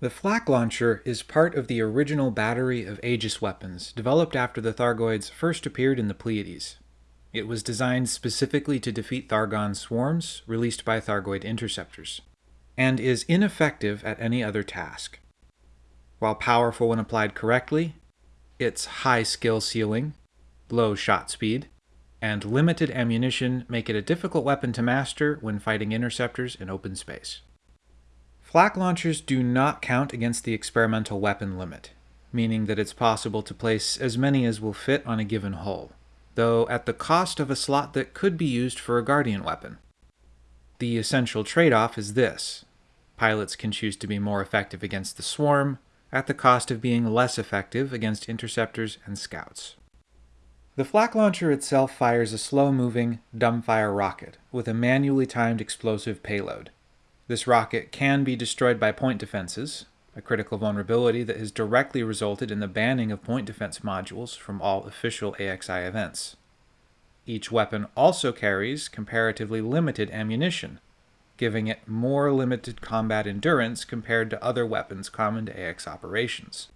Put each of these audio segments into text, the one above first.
The flak launcher is part of the original battery of Aegis weapons developed after the Thargoids first appeared in the Pleiades. It was designed specifically to defeat Thargon swarms released by Thargoid interceptors, and is ineffective at any other task. While powerful when applied correctly, its high skill ceiling, low shot speed, and limited ammunition make it a difficult weapon to master when fighting interceptors in open space. Flak launchers do not count against the experimental weapon limit, meaning that it's possible to place as many as will fit on a given hull, though at the cost of a slot that could be used for a Guardian weapon. The essential trade-off is this. Pilots can choose to be more effective against the swarm, at the cost of being less effective against interceptors and scouts. The flak launcher itself fires a slow-moving, dumbfire rocket with a manually timed explosive payload, this rocket can be destroyed by point defenses, a critical vulnerability that has directly resulted in the banning of point defense modules from all official AXI events. Each weapon also carries comparatively limited ammunition, giving it more limited combat endurance compared to other weapons common to AX operations.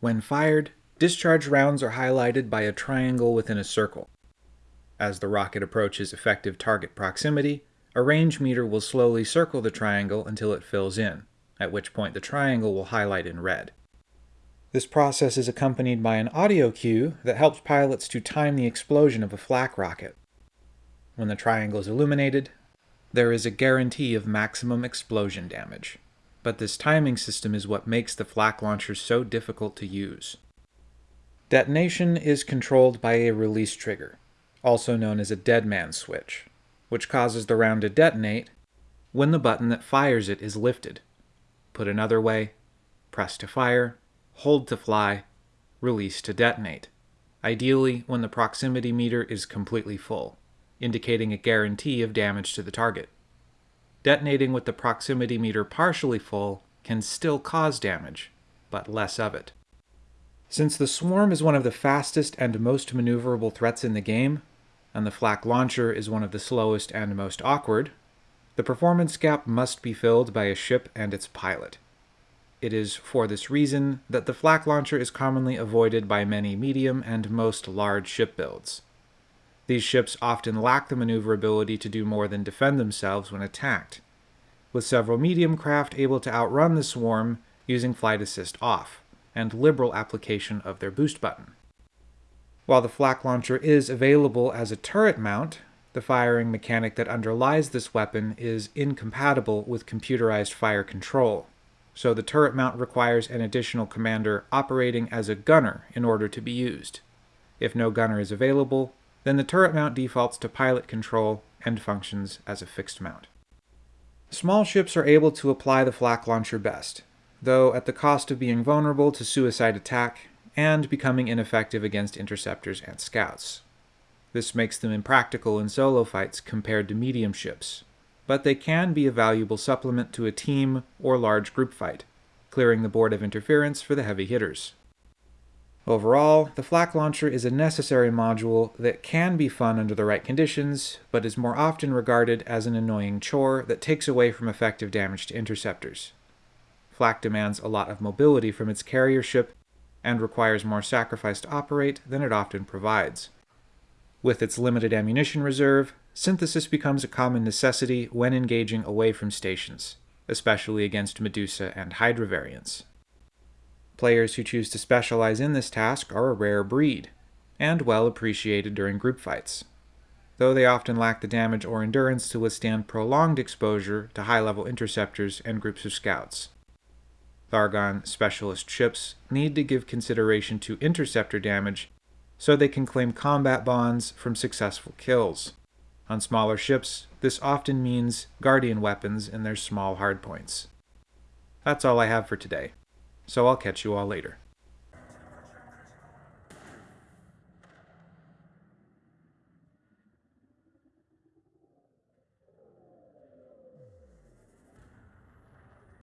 When fired, discharge rounds are highlighted by a triangle within a circle. As the rocket approaches effective target proximity, a range meter will slowly circle the triangle until it fills in, at which point the triangle will highlight in red. This process is accompanied by an audio cue that helps pilots to time the explosion of a flak rocket. When the triangle is illuminated, there is a guarantee of maximum explosion damage, but this timing system is what makes the flak launcher so difficult to use. Detonation is controlled by a release trigger, also known as a dead man switch which causes the round to detonate when the button that fires it is lifted. Put another way, press to fire, hold to fly, release to detonate. Ideally when the proximity meter is completely full, indicating a guarantee of damage to the target. Detonating with the proximity meter partially full can still cause damage, but less of it. Since the swarm is one of the fastest and most maneuverable threats in the game, and the flak launcher is one of the slowest and most awkward, the performance gap must be filled by a ship and its pilot. It is for this reason that the flak launcher is commonly avoided by many medium and most large ship builds. These ships often lack the maneuverability to do more than defend themselves when attacked, with several medium craft able to outrun the swarm using flight assist off, and liberal application of their boost button. While the flak launcher is available as a turret mount, the firing mechanic that underlies this weapon is incompatible with computerized fire control, so the turret mount requires an additional commander operating as a gunner in order to be used. If no gunner is available, then the turret mount defaults to pilot control and functions as a fixed mount. Small ships are able to apply the flak launcher best, though at the cost of being vulnerable to suicide attack and becoming ineffective against interceptors and scouts. This makes them impractical in solo fights compared to medium ships, but they can be a valuable supplement to a team or large group fight, clearing the board of interference for the heavy hitters. Overall, the flak launcher is a necessary module that can be fun under the right conditions, but is more often regarded as an annoying chore that takes away from effective damage to interceptors. Flak demands a lot of mobility from its carrier ship and requires more sacrifice to operate than it often provides. With its limited ammunition reserve, synthesis becomes a common necessity when engaging away from stations, especially against Medusa and Hydra variants. Players who choose to specialize in this task are a rare breed, and well appreciated during group fights, though they often lack the damage or endurance to withstand prolonged exposure to high-level interceptors and groups of scouts. Thargon specialist ships need to give consideration to interceptor damage so they can claim combat bonds from successful kills. On smaller ships, this often means Guardian weapons in their small hardpoints. That's all I have for today, so I'll catch you all later.